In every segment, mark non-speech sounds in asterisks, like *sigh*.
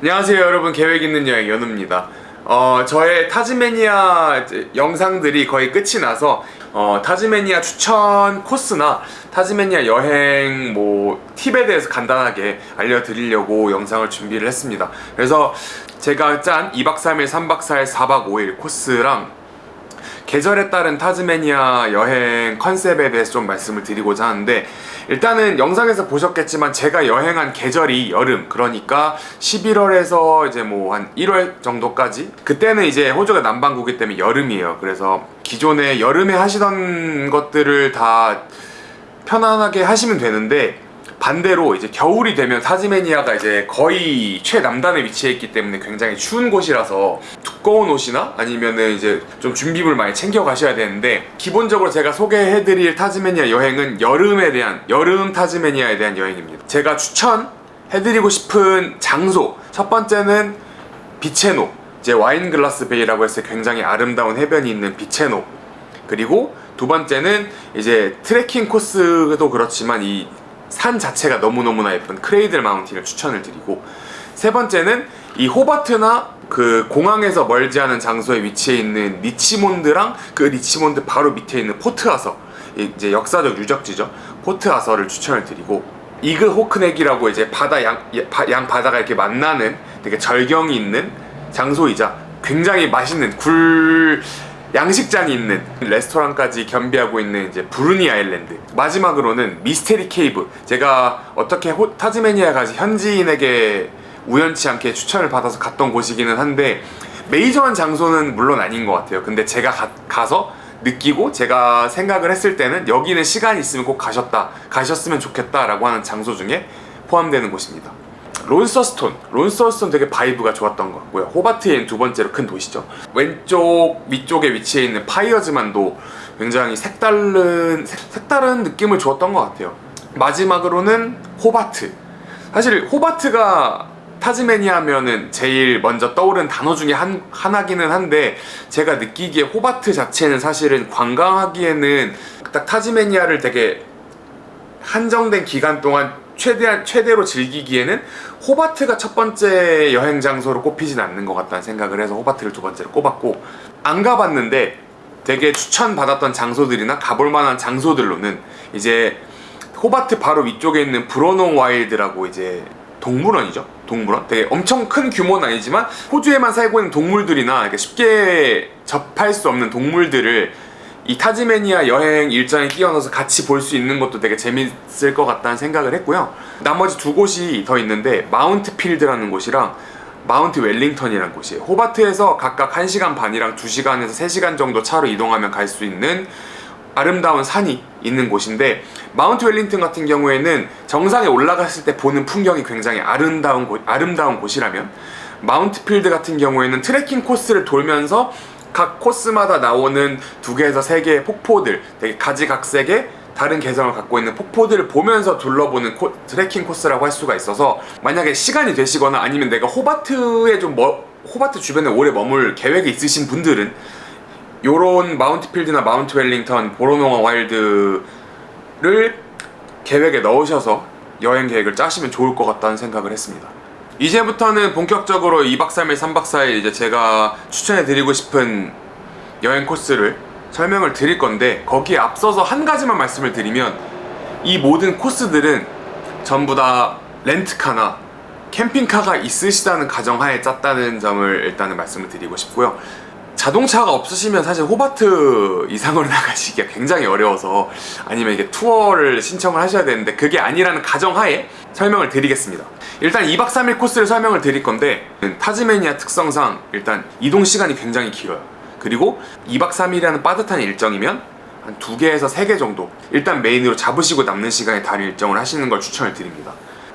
안녕하세요 여러분. 계획 있는 여행 연우입니다. 어, 저의 타즈메니아 이제 영상들이 거의 끝이 나서 어, 타즈메니아 추천 코스나 타즈메니아 여행 뭐 팁에 대해서 간단하게 알려드리려고 영상을 준비를 했습니다. 그래서 제가 짠 2박 3일 3박 4일 4박 5일 코스랑 계절에 따른 타즈메니아 여행 컨셉에 대해서 좀 말씀을 드리고자 하는데 일단은 영상에서 보셨겠지만 제가 여행한 계절이 여름. 그러니까 11월에서 이제 뭐 한 1월 정도까지? 그때는 이제 호주가 남반구기 때문에 여름이에요. 그래서 기존에 여름에 하시던 것들을 다 편안하게 하시면 되는데 반대로 이제 겨울이 되면 타즈메니아가 이제 거의 최남단에 위치해 있기 때문에 굉장히 추운 곳이라서 두꺼운 옷이나 아니면은 이제 좀 준비물 많이 챙겨 가셔야 되는데 기본적으로 제가 소개해드릴 타즈메니아 여행은 여름에 대한 여름 타즈메니아에 대한 여행입니다. 제가 추천해드리고 싶은 장소 첫 번째는 비체노 이제 와인글라스 베이라고 해서 굉장히 아름다운 해변이 있는 비체노. 그리고 두 번째는 이제 트레킹 코스도 그렇지만 이 산 자체가 너무너무나 예쁜 크레이들 마운틴을 추천을 드리고 세 번째는 이 호바트나 그 공항에서 멀지 않은 장소에 위치해 있는 리치몬드랑 그 리치몬드 바로 밑에 있는 포트아서 이제 역사적 유적지죠. 포트아서를 추천을 드리고 이그 호크넥이라고 이제 바다 양, 양 바다가 이렇게 만나는 되게 절경이 있는 장소이자 굉장히 맛있는 굴 양식장이 있는 레스토랑까지 겸비하고 있는 이제 브루니 아일랜드. 마지막으로는 미스테리 케이브. 제가 어떻게 호, 타즈메니아 가지 현지인에게 우연치 않게 추천을 받아서 갔던 곳이기는 한데 메이저한 장소는 물론 아닌 것 같아요. 근데 제가 가, 가서 느끼고 제가 생각을 했을 때는 여기는 시간이 있으면 꼭 가셨다 가셨으면 좋겠다 라고 하는 장소 중에 포함되는 곳입니다 론서스톤. 론서스톤 되게 vibe가 좋았던 것 같고요. 호바트엔 두 번째로 큰 도시죠. 왼쪽 위쪽에 위치해 있는 파이어즈만도 굉장히 색다른 색 다른 느낌을 주었던 것 같아요. 마지막으로는 호바트. 사실 호바트가 타즈메니아 하면은 제일 먼저 떠오른 단어 중에 한, 하나기는 한데 제가 느끼기에 호바트 자체는 사실은 관광하기에는 딱 타즈메니아를 되게 한정된 기간 동안 최대한 최대로 즐기기에는 호바트가 첫 번째 여행 장소로 꼽히진 않는 것 같다는 생각을 해서 호바트를 두 번째로 꼽았고 안 가봤는데 되게 추천받았던 장소들이나 가볼 만한 장소들로는 이제 호바트 바로 위쪽에 있는 브로농 와일드라고 이제 동물원이죠? 동물원? 되게 엄청 큰 규모는 아니지만 호주에만 살고 있는 동물들이나 쉽게 접할 수 없는 동물들을 이 타즈메니아 여행 일정에 끼워 넣어서 같이 볼 수 있는 것도 되게 재밌을 것 같다는 생각을 했고요. 나머지 두 곳이 더 있는데 마운트 필드라는 곳이랑 마운트 웰링턴이라는 곳이에요. 호바트에서 각각 1시간 반이랑 2시간에서 3시간 정도 차로 이동하면 갈 수 있는 아름다운 산이 있는 곳인데 마운트 웰링턴 같은 경우에는 정상에 올라갔을 때 보는 풍경이 굉장히 아름다운, 곳, 아름다운 곳이라면 마운트 필드 같은 경우에는 트레킹 코스를 돌면서 각 코스마다 나오는 두 개에서 세 개의 폭포들 되게 가지각색의 다른 개성을 갖고 있는 폭포들을 보면서 둘러보는 코, 트레킹 코스라고 할 수가 있어서 만약에 시간이 되시거나 아니면 내가 호바트에 좀 머, 호바트 주변에 오래 머물 계획이 있으신 분들은 요런 마운트 필드나 마운트 웰링턴, 보노롱 와일드를 계획에 넣으셔서 여행 계획을 짜시면 좋을 것 같다는 생각을 했습니다 이제부터는 본격적으로 2박 3일 3박 4일 이제 제가 추천해 드리고 싶은 여행 코스를 설명을 드릴 건데 거기에 앞서서 한 가지만 말씀을 드리면 이 모든 코스들은 전부 다 렌트카나 캠핑카가 있으시다는 가정하에 짰다는 점을 일단은 말씀을 드리고 싶고요. 자동차가 없으시면 사실 호바트 이상으로 *laughs* 나가시기가 굉장히 어려워서 아니면 이게 투어를 신청을 하셔야 되는데 그게 아니라는 가정하에 설명을 드리겠습니다 일단 2박 3일 코스를 설명을 드릴 건데 타즈메니아 특성상 일단 이동 시간이 굉장히 길어요. 그리고 2박 3일이라는 빠듯한 일정이면 한 2개에서 3개 정도 일단 메인으로 잡으시고 남는 시간에 다른 일정을 하시는 걸 추천을 드립니다.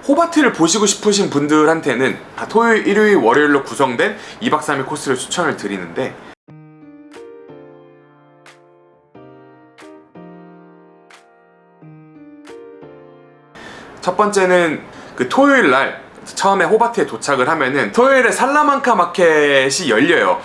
호바트를 보시고 싶으신 분들한테는 토요일, 일요일, 월요일로 구성된 2박 3일 코스를 추천을 드리는데 첫 번째는 그 토요일 날 처음에 호바트에 도착을 하면은 토요일에 살라만카 마켓이 열려요.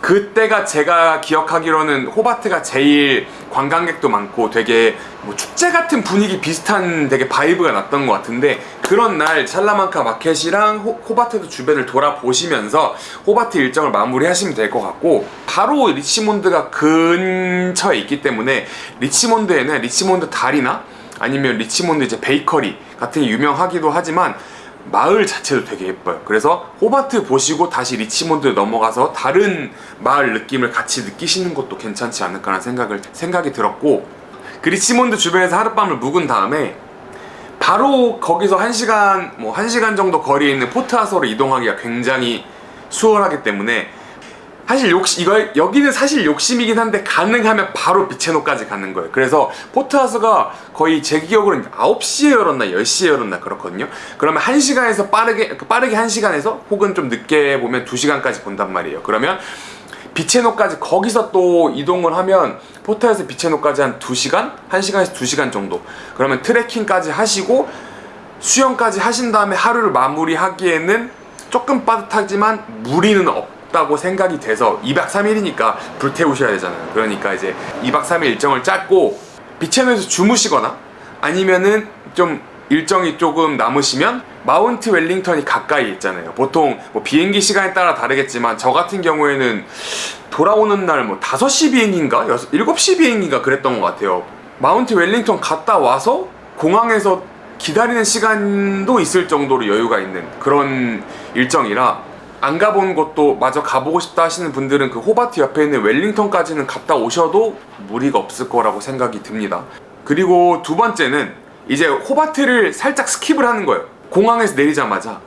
그때가 제가 기억하기로는 호바트가 제일 관광객도 많고 되게 뭐 축제 같은 분위기 비슷한 되게 vibe가 났던 것 같은데 그런 날 살라만카 마켓이랑 호, 호바트도 주변을 돌아보시면서 호바트 일정을 마무리하시면 될 것 같고 바로 리치몬드가 근처에 있기 때문에 리치몬드에는 리치몬드 다리나 아니면 리치몬드 이제 베이커리 같은 게 유명하기도 하지만 마을 자체도 되게 예뻐요. 그래서 호바트 보시고 다시 리치몬드 넘어가서 다른 마을 느낌을 같이 느끼시는 것도 괜찮지 않을까라는 생각을 생각이 들었고 그 리치몬드 주변에서 하룻밤을 묵은 다음에 바로 거기서 1시간 뭐 1시간 정도 거리에 있는 포트아서로 이동하기가 굉장히 수월하기 때문에 사실 욕심 이거 여기는 사실 욕심이긴 한데 가능하면 바로 비체노까지 가는 거예요. 그래서 포트하우스가 거의 제 기억으로는 9시에 열었나 10시에 열었나 그렇거든요. 그러면 1시간에서 빠르게 빠르게 1시간에서 혹은 좀 늦게 보면 2시간까지 본단 말이에요. 그러면 비체노까지 거기서 또 이동을 하면 포트에서 비체노까지 한 2시간? 1시간에서 2시간 정도. 그러면 트레킹까지 하시고 수영까지 하신 다음에 하루를 마무리하기에는 조금 빠듯하지만 무리는 없 다고 생각이 돼서 2박 3일이니까 불태우셔야 되잖아요. 그러니까 이제 2박 3일 일정을 짰고 비체노에서 주무시거나 아니면은 좀 일정이 조금 남으시면 마운트 웰링턴이 가까이 있잖아요. 보통 뭐 비행기 시간에 따라 다르겠지만 저 같은 경우에는 돌아오는 날 뭐 5시 비행인가? 6, 7시 비행인가 그랬던 것 같아요. 마운트 웰링턴 갔다 와서 공항에서 기다리는 시간도 있을 정도로 여유가 있는 그런 일정이라 안 가본 곳도 마저 가보고 싶다 하시는 분들은 그 호바트 옆에 있는 웰링턴까지는 갔다 오셔도 무리가 없을 거라고 생각이 듭니다. 그리고 두 번째는 이제 호바트를 살짝 skip을 하는 거예요. 공항에서 내리자마자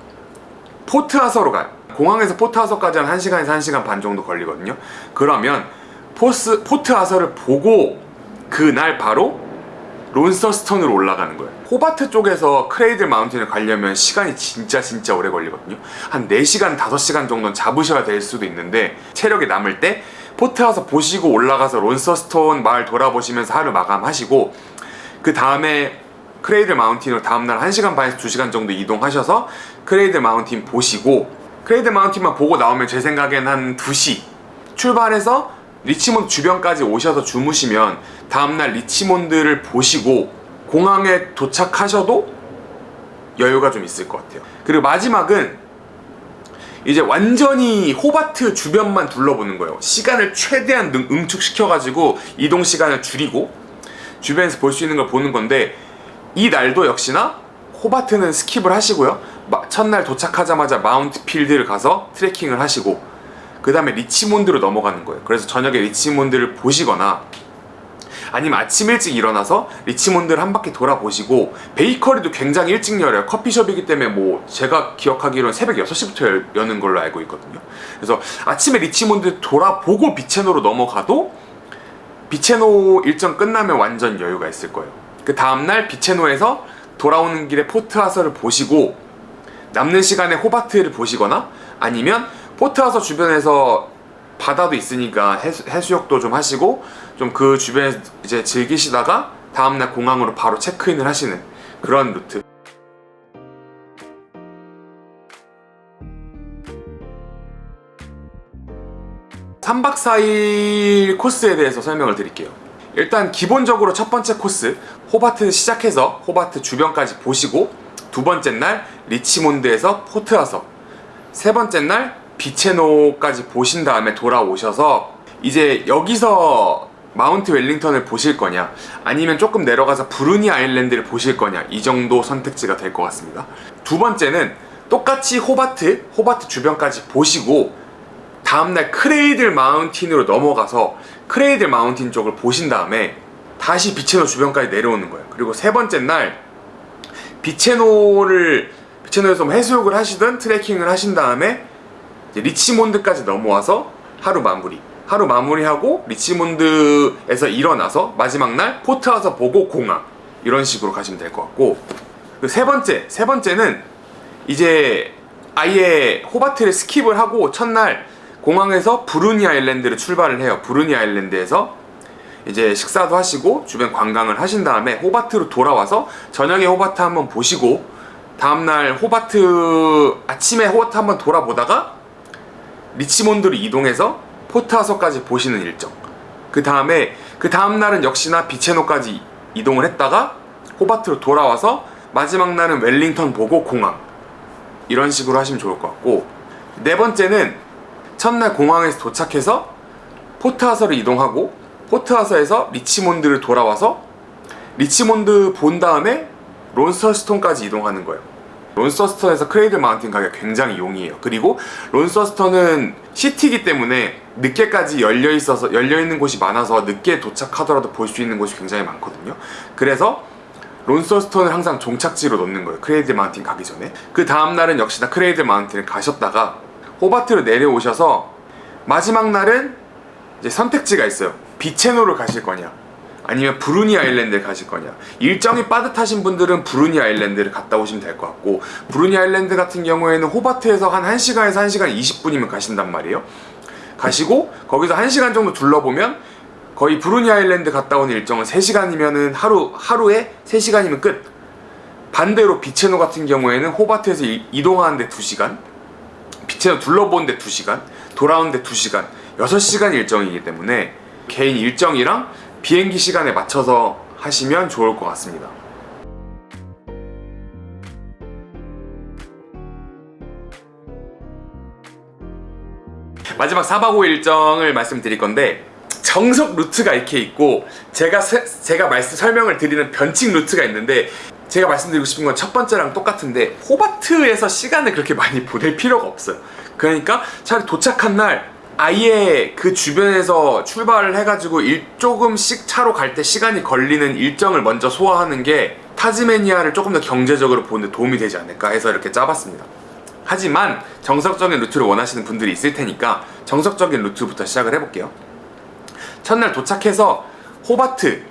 포트아서로 가요. 공항에서 포트아서까지 한 1시간에서 1시간 반 정도 걸리거든요. 그러면 포스, 포트아서를 보고 그날 바로 론서스턴으로 올라가는 거예요. 호바트 쪽에서 크레이들 마운틴을 가려면 시간이 진짜 진짜 오래 걸리거든요. 한 4시간 5시간 정도는 잡으셔야 될 수도 있는데 체력이 남을 때 포트아서 보시고 올라가서 론서스턴 마을 돌아보시면서 하루 마감하시고 그 다음에 크레이들 마운틴으로 다음날 1시간 반에서 2시간 정도 이동하셔서 크레이들 마운틴 보시고 크레이들 마운틴만 보고 나오면 제 생각엔 한 2시 출발해서 리치몬드 주변까지 오셔서 주무시면 다음날 리치몬드를 보시고 공항에 도착하셔도 여유가 좀 있을 것 같아요. 그리고 마지막은 이제 완전히 호바트 주변만 둘러보는 거예요. 시간을 최대한 응축시켜 가지고 이동 시간을 줄이고 주변에서 볼 수 있는 걸 보는 건데 이 날도 역시나 호바트는 skip을 하시고요. 첫날 도착하자마자 마운트 필드를 가서 트레킹을 하시고 그 다음에 리치몬드로 넘어가는 거예요. 그래서 저녁에 리치몬드를 보시거나 아니면 아침 일찍 일어나서 리치몬드를 한 바퀴 돌아보시고 베이커리도 굉장히 일찍 열어요. 커피숍이기 때문에 뭐 제가 기억하기로는 새벽 6시부터 여는 걸로 알고 있거든요. 그래서 아침에 리치몬드 돌아보고 비체노로 넘어가도 비체노 일정 끝나면 완전 여유가 있을 거예요. 그 다음날 비체노에서 돌아오는 길에 포트아서를 보시고 남는 시간에 호바트를 보시거나 아니면 포트하서 주변에서 바다도 있으니까 해수, 해수 욕도 좀 하시고 좀 그 주변에 이제 즐기시다가 다음날 공항으로 바로 체크인을 하시는 그런 루트. 3박 4일 코스에 대해서 설명을 드릴게요. 일단 기본적으로 첫 번째 코스 호바트 시작해서 호바트 주변까지 보시고 두 번째 날 리치몬드에서 포트아서 세 번째 날 비체노까지 보신 다음에 돌아오셔서 이제 여기서 마운트 웰링턴을 보실 거냐 아니면 조금 내려가서 브루니 아일랜드를 보실 거냐 이 정도 선택지가 될 것 같습니다. 두 번째는 똑같이 호바트, 호바트 주변까지 보시고 다음날 크레이들 마운틴으로 넘어가서 크레이들 마운틴 쪽을 보신 다음에 다시 비체노 주변까지 내려오는 거예요. 그리고 세 번째 날 비체노를 비체노에서 뭐 해수욕을 하시든 트레킹을 하신 다음에 리치몬드까지 넘어와서 하루 마무리. 하루 마무리하고 리치몬드에서 일어나서 마지막 날 포트아서 보고 공항. 이런 식으로 가시면 될 것 같고. 그 세 번째 세 번째는 이제 아예 호바트를 skip을 하고 첫날 공항에서 브루니 아일랜드를 출발을 해요. 브루니 아일랜드에서 이제 식사도 하시고 주변 관광을 하신 다음에 호바트로 돌아와서 저녁에 호바트 한번 보시고 다음날 호바트 아침에 호바트 한번 돌아보다가 리치몬드로 이동해서 포트하서까지 보시는 일정 그 다음에 그 다음날은 역시나 비체노까지 이동을 했다가 호바트로 돌아와서 마지막 날은 웰링턴 보고 공항 이런 식으로 하시면 좋을 것 같고 네 번째는 첫날 공항에서 도착해서 포트아서를 이동하고 포트아서에서 리치몬드를 돌아와서 리치몬드 본 다음에 론서스턴까지 이동하는 거예요. 론서스턴에서 크레이들 마운틴 가기가 굉장히 용이해요. 그리고 론서스턴은 city이기 때문에 늦게까지 열려 있어서 열려 있는 곳이 많아서 늦게 도착하더라도 볼 수 있는 곳이 굉장히 많거든요. 그래서 론서스턴을 항상 종착지로 놓는 거예요. 크레이들 마운틴 가기 전에. 그 다음 날은 역시나 크레이들 마운틴을 가셨다가 호바트로 내려오셔서 마지막 날은 이제 선택지가 있어요. 비체노를 가실 거냐, 아니면 브루니 아일랜드를 가실 거냐. 일정이 빠듯하신 분들은 브루니 아일랜드를 갔다 오시면 될 것 같고, 브루니 아일랜드 같은 경우에는 호바트에서 한 1시간에서 1시간 20분이면 가신단 말이에요. 가시고, 거기서 1시간 정도 둘러보면, 거의 브루니 아일랜드 갔다 온 일정은 3시간이면은 하루, 하루에 3시간이면 끝. 반대로 비체노 같은 경우에는 호바트에서 이- 이동하는데 2시간, 비체노 둘러보는데 2시간, 돌아오는데 2시간, 6시간 일정이기 때문에 개인 일정이랑 비행기 시간에 맞춰서 하시면 좋을 것 같습니다. 마지막 4박 5일 일정을 말씀드릴 건데 정석 루트가 이렇게 있고 제가 세- 제가 말씀 설명을 드리는 변칙 루트가 있는데 제가 말씀드리고 싶은 건 첫 번째랑 똑같은데 호바트에서 시간을 그렇게 많이 보낼 필요가 없어요. 그러니까 차라리 도착한 날 아예 그 주변에서 출발을 해가지고 일 조금씩 차로 갈 때 시간이 걸리는 일정을 먼저 소화하는 게 타즈메니아를 조금 더 경제적으로 보는 데 도움이 되지 않을까 해서 이렇게 짜봤습니다. 하지만 정석적인 루트를 원하시는 분들이 있을 테니까 정석적인 루트부터 시작을 해볼게요. 첫날 도착해서 호바트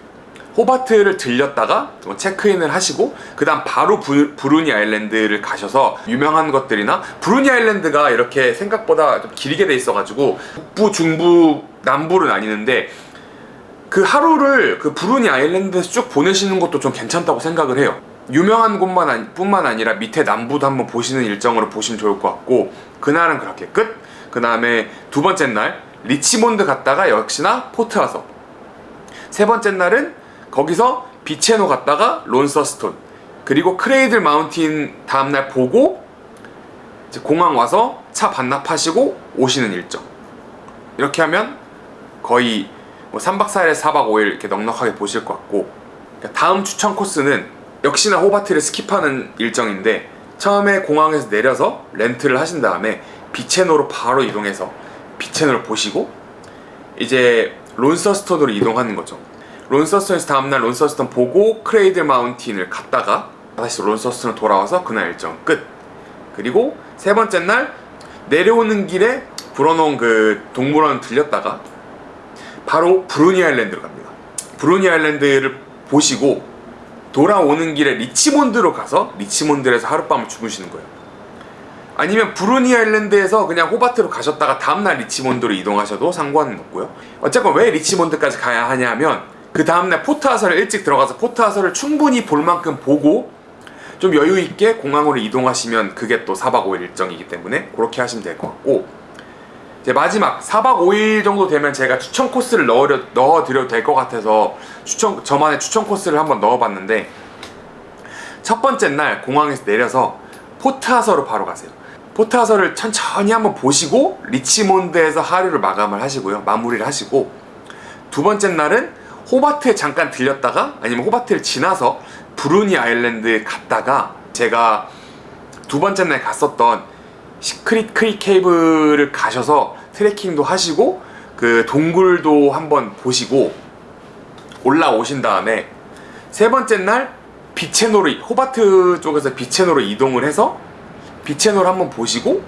호바트를 들렸다가 뭐 체크인을 하시고 그 다음 바로 부, 브루니 아일랜드를 가셔서 유명한 것들이나 브루니 아일랜드가 이렇게 생각보다 좀 길게 돼 있어가지고 북부 중부 남부를 나뉘는데 그 하루를 그 브루니 아일랜드에서 쭉 보내시는 것도 좀 괜찮다고 생각을 해요. 유명한 곳만 아니, 뿐만 아니라 밑에 남부도 한번 보시는 일정으로 보시면 좋을 것 같고 그날은 그렇게 끝. 그 다음에 두 번째 날 리치몬드 갔다가 역시나 포트 아서 세 번째 날은 거기서 비체노 갔다가 론서스톤. 그리고 크레이들 마운틴 다음날 보고 공항 와서 차 반납하시고 오시는 일정. 이렇게 하면 거의 뭐 3박 4일에 4박 5일 이렇게 넉넉하게 보실 것 같고. 그러니까 다음 추천 코스는 역시나 호바트를 skip하는 일정인데 처음에 공항에서 내려서 렌트를 하신 다음에 비체노로 바로 이동해서 비체노를 보시고 이제 론서스턴으로 이동하는 거죠. 론서스턴에서 다음날 론서스턴 보고 크레이들 마운틴을 갔다가 다시 론서스턴을 돌아와서 그날 일정 끝. 그리고 세 번째 날 내려오는 길에 보노롱 그 동물원 들렸다가 바로 브루니 아일랜드로 갑니다. 브루니 아일랜드를 보시고 돌아오는 길에 리치몬드로 가서 리치몬드에서 하룻밤을 주무시는 거예요. 아니면 브루니 아일랜드에서 그냥 호바트로 가셨다가 다음날 리치몬드로 이동하셔도 상관은 없고요. 어쨌건 왜 리치몬드까지 가야 하냐면 그 다음날 포트 아서를 일찍 들어가서 포트 아서를 충분히 볼 만큼 보고 좀 여유 있게 공항으로 이동하시면 그게 또 4박 5일 일정이기 때문에 그렇게 하시면 될 것 같고 이제 마지막 4박 5일 정도 되면 제가 추천 코스를 넣어 넣어드려도 될 것 같아서 추천 저만의 추천 코스를 한번 넣어봤는데 첫 번째 날 공항에서 내려서 포트 아서로 바로 가세요. 포트 아서를 천천히 한번 보시고 리치몬드에서 하루를 마감을 하시고요. 마무리를 하시고 두 번째 날은 호바트에 잠깐 들렸다가 아니면 호바트를 지나서 브루니 아일랜드에 갔다가 제가 두 번째 날 갔었던 시크릿 크릭 케이브를 가셔서 트레킹도 하시고 그 동굴도 한번 보시고 올라오신 다음에 세 번째 날 비체노로 호바트 쪽에서 비체노로 이동을 해서 비체노를 한번 보시고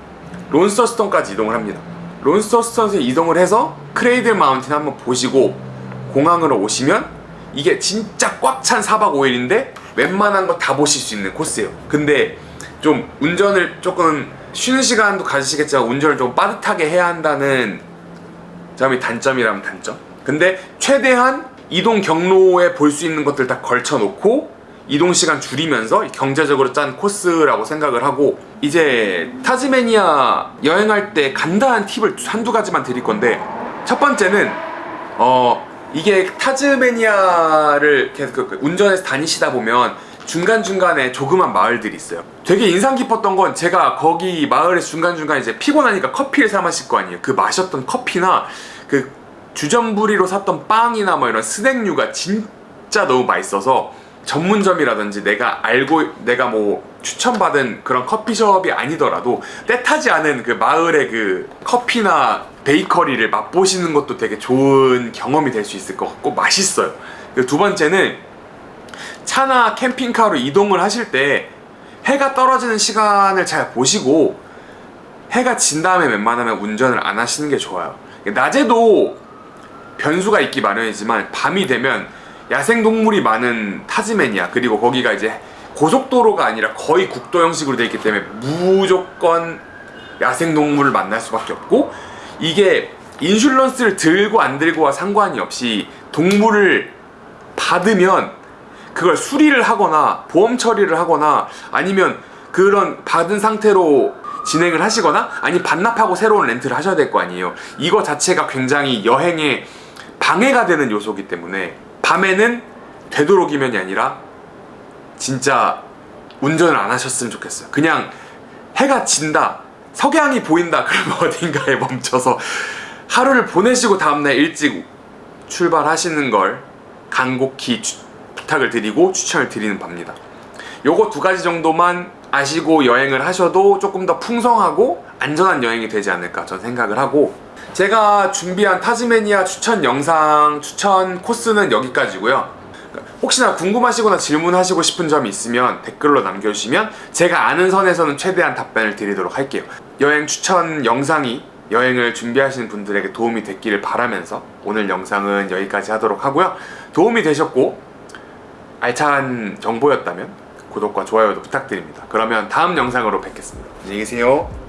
론서스턴까지 이동을 합니다. 론서스턴에서 이동을 해서 크레이들 마운틴 한번 보시고 공항으로 오시면 이게 진짜 꽉 찬 4박 5일인데 웬만한 거 다 보실 수 있는 코스예요. 근데 좀 운전을 조금 쉬는 시간도 가지시겠지만 운전을 좀 빠듯하게 해야 한다는 점이 단점이라면 단점. 근데 최대한 이동 경로에 볼 수 있는 것들 다 걸쳐 놓고 이동 시간 줄이면서 경제적으로 짠 코스라고 생각을 하고 이제 타즈메니아 여행할 때 간단한 팁을 한두 가지만 드릴 건데 첫 번째는 어 이게 타즈메니아를 계속 그 운전해서 다니시다 보면 중간중간에 조그만 마을들이 있어요. 되게 인상 깊었던 건 제가 거기 마을의 중간중간에 이제 피곤하니까 커피를 사 마실 거 아니에요. 그 마셨던 커피나 그 주전부리로 샀던 빵이나 뭐 이런 스낵류가 진짜 너무 맛있어서 전문점이라든지 내가 알고 내가 뭐 추천받은 그런 커피숍이 아니더라도 때타지 않은 그 마을의 그 커피나 베이커리를 맛보시는 것도 되게 좋은 경험이 될 수 있을 것 같고 맛있어요. 두 번째는 차나 캠핑카로 이동을 하실 때 해가 떨어지는 시간을 잘 보시고 해가 진 다음에 웬만하면 운전을 안 하시는 게 좋아요. 낮에도 변수가 있기 마련이지만 밤이 되면 야생동물이 많은 타즈메니아 그리고 거기가 이제 고속도로가 아니라 거의 국도 형식으로 되어 있기 때문에 무조건 야생동물을 만날 수밖에 없고 이게 인슐런스를 들고 안 들고와 상관이 없이 동물을 받으면 그걸 수리를 하거나 보험 처리를 하거나 아니면 그런 받은 상태로 진행을 하시거나 아니 반납하고 새로운 렌트를 하셔야 될 거 아니에요. 이거 자체가 굉장히 여행에 방해가 되는 요소이기 때문에 밤에는 되도록이면이 아니라 진짜 운전을 안 하셨으면 좋겠어요. 그냥 해가 진다 석양이 보인다 그러면 *laughs* 어딘가에 멈춰서 하루를 보내시고 다음날 일찍 출발하시는 걸 간곡히 추- 부탁을 드리고 추천을 드리는 바입니다. 요거 두 가지 정도만 아시고 여행을 하셔도 조금 더 풍성하고 안전한 여행이 되지 않을까 전 생각을 하고 제가 준비한 타즈메니아 추천 영상 추천 코스는 여기까지고요 혹시나 궁금하시거나 질문하시고 싶은 점이 있으면 댓글로 남겨주시면 제가 아는 선에서는 최대한 답변을 드리도록 할게요. 여행 추천 영상이 여행을 준비하시는 분들에게 도움이 됐기를 바라면서 오늘 영상은 여기까지 하도록 하고요. 도움이 되셨고 알찬 정보였다면 구독과 좋아요도 부탁드립니다. 그러면 다음 영상으로 뵙겠습니다. 안녕히 계세요